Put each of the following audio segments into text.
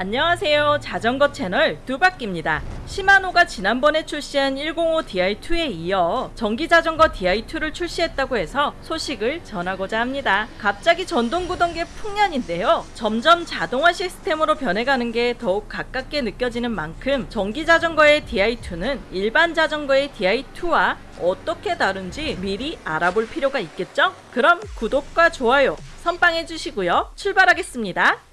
안녕하세요. 자전거 채널 두바퀴입니다. 시마노가 지난번에 출시한 105 Di2에 이어 전기자전거 Di2를 출시했다고 해서 소식을 전하고자 합니다. 갑자기 전동구동계 풍년인데요. 점점 자동화 시스템으로 변해가는 게 더욱 가깝게 느껴지는 만큼 전기자전거의 Di2는 일반 자전거의 Di2와 어떻게 다른지 미리 알아볼 필요가 있겠죠? 그럼 구독과 좋아요 선빵해 주시고요. 출발하겠습니다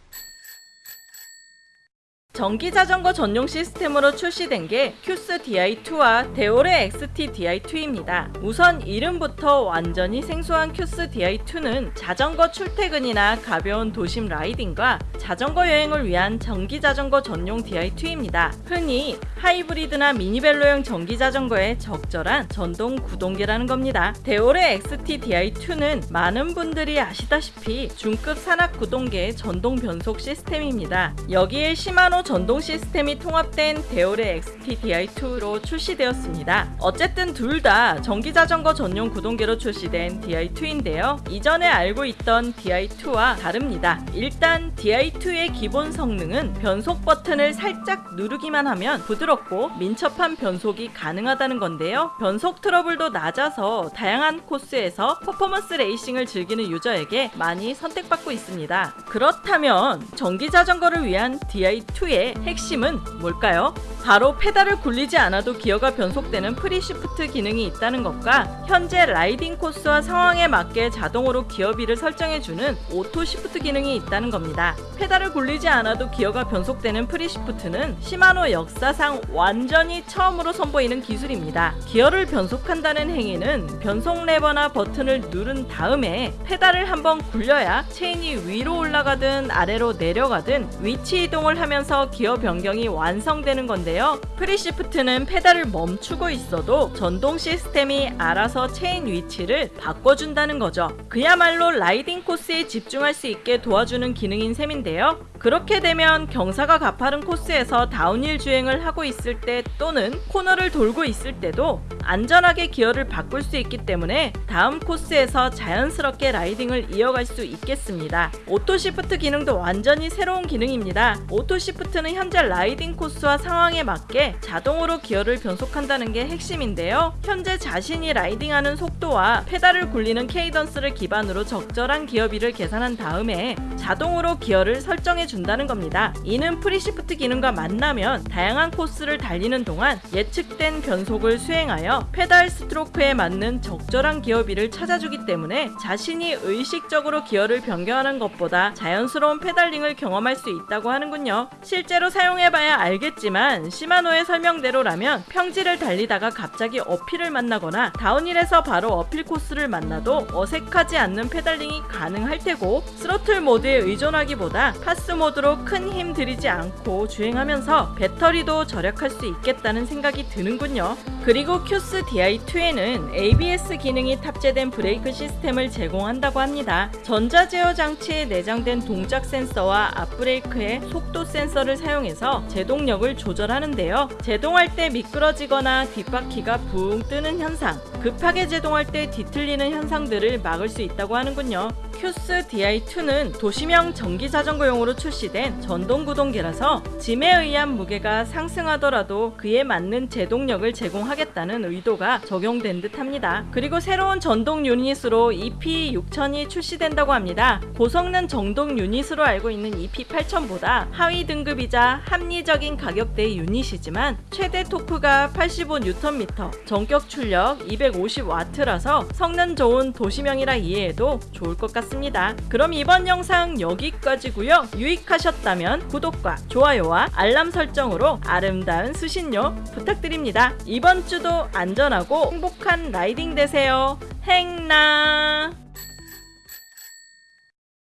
전기자전거 전용 시스템으로 출시된 게 CUES DI2와 DEORE XT DI2입니다. 우선 이름부터 완전히 생소한 CUES DI2는 자전거 출퇴근이나 가벼운 도심 라이딩과 자전거 여행을 위한 전기자전거 전용 DI2입니다. 흔히 하이브리드나 미니벨로형 전기자전거에 적절한 전동 구동계라는 겁니다. DEORE XT DI2는 많은 분들이 아시다시피 중급 산악 구동계의 전동 변속 시스템입니다. 여기에 시마노 전동 시스템이 통합된 DEORE XT DI2로 출시되었습니다. 어쨌든 둘 다 전기자전거 전용 구동계로 출시된 DI2인데요. 이전에 알고 있던 DI2와 다릅니다. 일단 DI2의 기본 성능은 변속 버튼을 살짝 누르기만 하면 부드럽고 민첩한 변속이 가능하다는 건데요. 변속 트러블도 낮아서 다양한 코스에서 퍼포먼스 레이싱을 즐기는 유저에게 많이 선택받고 있습니다. 그렇다면 전기자전거를 위한 DI2의 핵심은 뭘까요? 바로 페달을 굴리지 않아도 기어가 변속되는 free shift 기능이 있다는 것과 현재 라이딩 코스와 상황에 맞게 자동으로 기어비를 설정해주는 auto shift 기능이 있다는 겁니다. 페달을 굴리지 않아도 기어가 변속되는 free shift는 시마노 역사상 완전히 처음으로 선보이는 기술입니다. 기어를 변속한다는 행위는 변속 레버나 버튼을 누른 다음에 페달을 한번 굴려야 체인이 위로 올라가든 아래로 내려가든 위치 이동을 하면서 기어 변경이 완성되는 건데요. free shift는 페달을 멈추고 있어도 전동 시스템이 알아서 체인 위치를 바꿔준다는 거죠. 그야말로 라이딩 코스에 집중할 수 있게 도와주는 기능인 셈인데요. 그렇게 되면 경사가 가파른 코스에서 downhill 주행을 하고 있을 때 또는 코너를 돌고 있을 때도 안전하게 기어를 바꿀 수 있기 때문에 다음 코스에서 자연스럽게 라이딩을 이어갈 수 있겠습니다. auto shift 기능도 완전히 새로운 기능입니다. auto shift는 현재 라이딩 코스와 상황에 맞게 자동으로 기어를 변속한다는 게 핵심인데요. 현재 자신이 라이딩하는 속도와 페달을 굴리는 cadence를 기반으로 적절한 기어비를 계산한 다음에 자동으로 기어를 설정해 준다는 겁니다. 이는 free shift 기능과 만나면 다양한 코스를 달리는 동안 예측된 변속을 수행하여 페달 stroke에 맞는 적절한 기어비를 찾아주기 때문에 자신이 의식적으로 기어를 변경하는 것보다 자연스러운 페달링을 경험할 수 있다고 하는군요. 실제로 사용해봐야 알겠지만 시마노의 설명대로라면 평지를 달리다가 갑자기 uphill을 만나거나 downhill에서 바로 uphill 코스를 만나도 어색하지 않는 페달링이 가능할 테고 스로틀 모드에 의존하기보다 PAS 모드로 큰 힘 들이지 않고 주행하면서 배터리도 절약할 수 있겠다는 생각이 드는군요. 그리고 CUES DI2에는 ABS 기능이 탑재된 브레이크 시스템을 제공한다고 합니다. 전자제어 장치에 내장된 동작 센서와 앞브레이크의 속도 센서를 사용해서 제동력을 조절하는데요. 제동할 때 미끄러지거나 뒷바퀴가 붕 뜨는 현상, 급하게 제동할 때 뒤틀리는 현상들을 막을 수 있다고 하는군요. CUES DI2는 도시형 전기 자전거용으로 출시된 전동 구동계라서 짐에 의한 무게가 상승하더라도 그에 맞는 제동력을 제공하겠다는 의도가 적용된 듯 합니다. 그리고 새로운 전동 유닛으로 EP6000이 출시된다고 합니다. 고성능 전동 유닛으로 알고 있는 EP8000보다 하위 등 급이자 합리적인 가격대의 유닛이지만 최대 토크가 85Nm, 전격 출력 250W라서 성능 좋은 도시명이라 이해해도 좋을 것 같습니다. 그럼 이번 영상 여기까지고요. 유익하셨다면 구독과 좋아요와 알람 설정으로 아름다운 수신료 부탁드립니다. 이번 주도 안전하고 행복한 라이딩 되세요. 행나